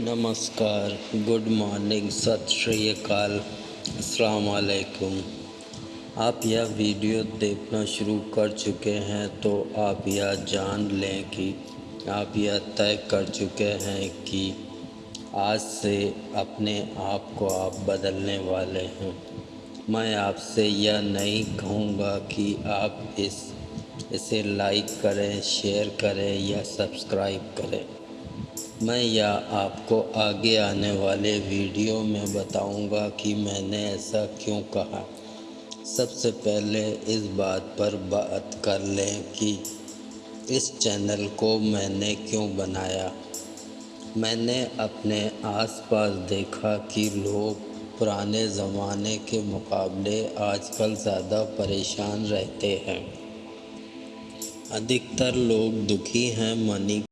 नमस्कार, good morning, सत श्री अकाल, अस्सलाम वालेकुम। आप यह वीडियो देखना शुरू कर चुके हैं तो आप यह जान लें कि आप यह तय कर चुके हैं कि आज से अपने आप को आप बदलने वाले हैं। मैं आपसे यह नहीं कहूँगा कि आप इस, इसे लाइक करें शेयर करें या सब्सक्राइब करें। मैं यह आपको आगे आने वाले वीडियो में बताऊँगा कि मैंने ऐसा क्यों कहा। सबसे पहले इस बात पर बात कर लें कि इस चैनल को मैंने क्यों बनाया। मैंने अपने आसपास देखा कि लोग पुराने ज़माने के मुकाबले आजकल ज़्यादा परेशान रहते हैं। अधिकतर लोग दुखी हैं, मनी